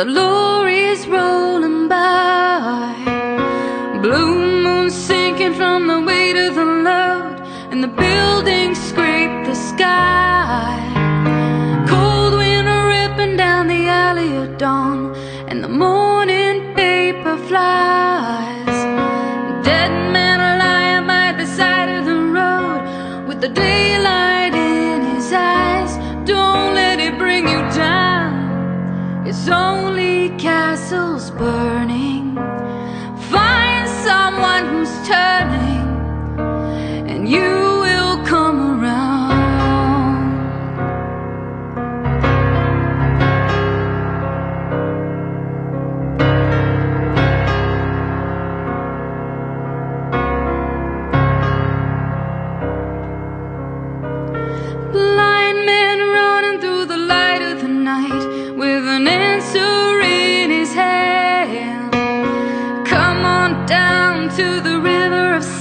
the lorries rolling by. Blue moon sinking from the weight of the load, and the buildings scrape the sky. Cold wind ripping down the alley of dawn, and the morning paper flies. It's only castles burning. Find someone who's turning,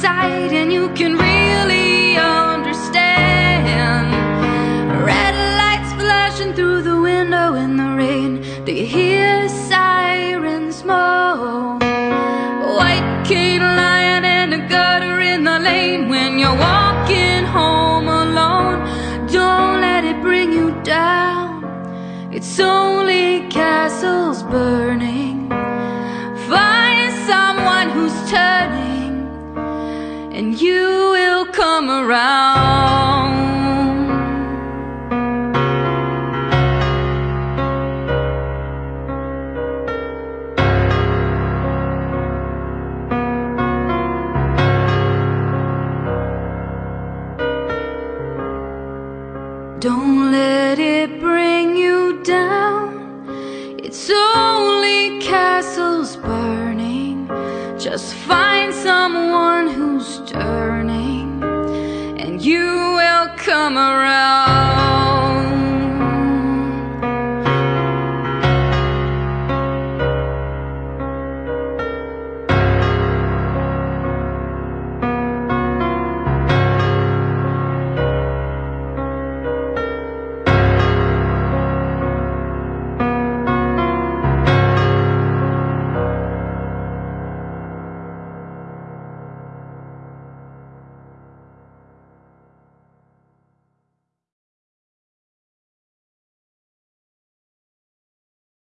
sight and you can really understand. Red lights flashing through the window in the rain. Do you hear sirens moan? White cane lion and a gutter in the lane when you're walking home alone. Don't let it bring you down. It's only castles burning. Around. Don't let it bring you down. It's only castles burning. Just find someone who's come around.